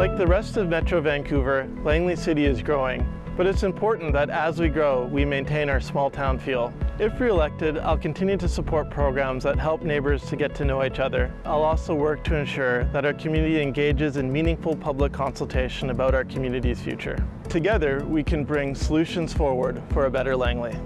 Like the rest of Metro Vancouver, Langley City is growing, but it's important that as we grow, we maintain our small town feel. If re-elected, I'll continue to support programs that help neighbors to get to know each other. I'll also work to ensure that our community engages in meaningful public consultation about our community's future. Together, we can bring solutions forward for a better Langley.